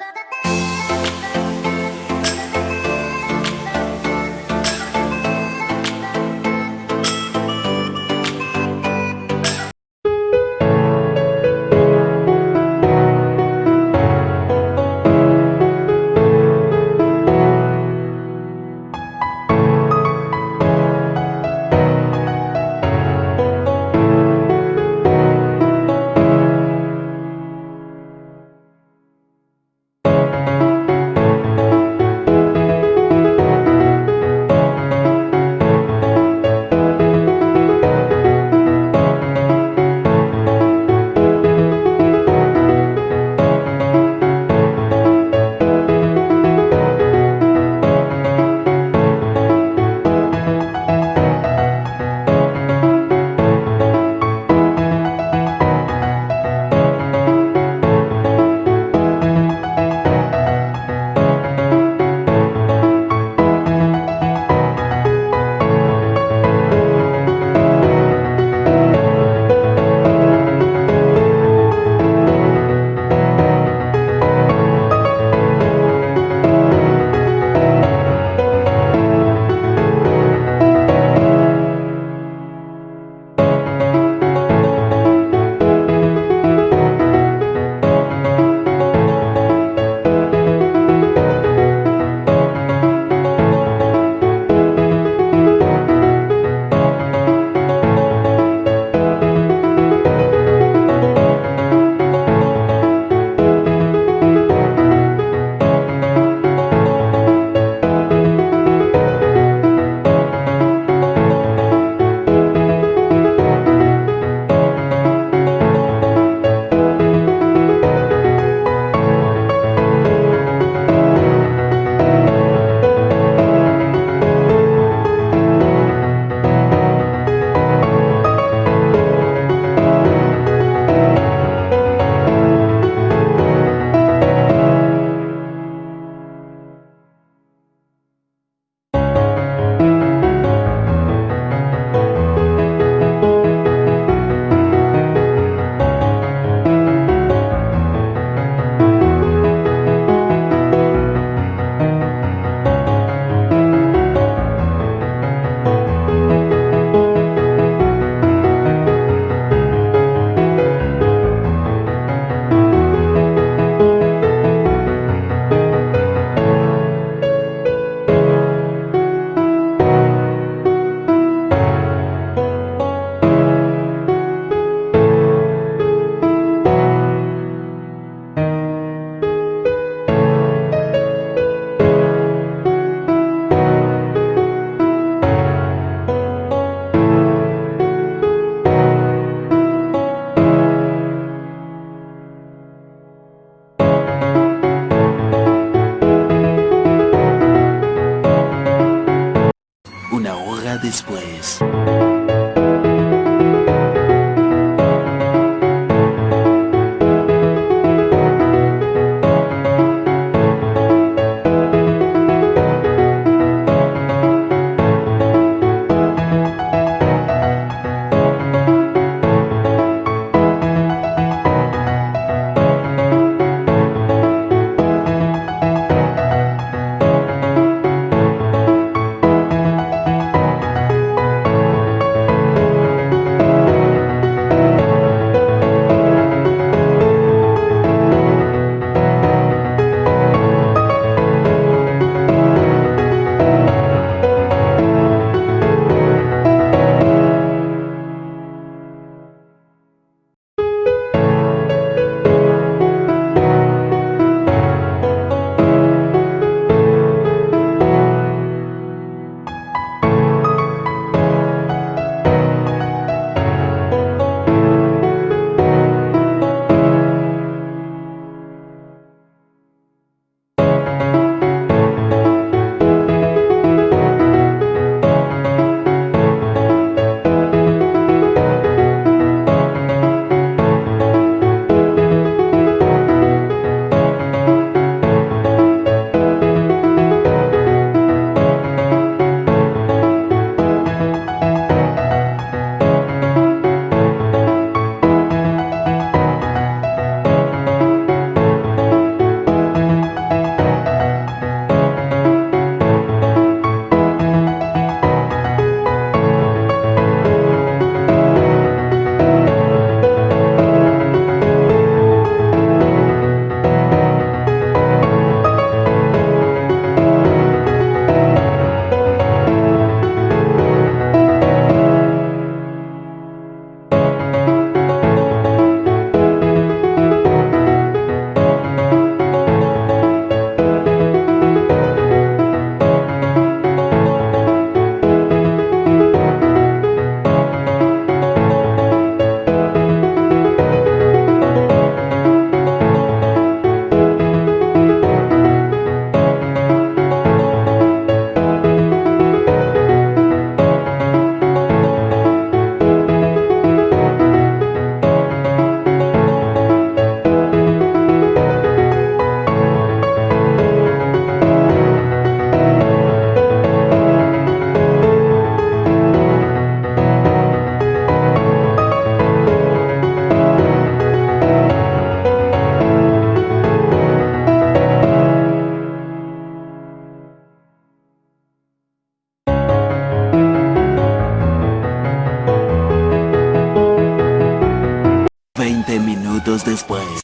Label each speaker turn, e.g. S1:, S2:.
S1: you displays. Minutos después.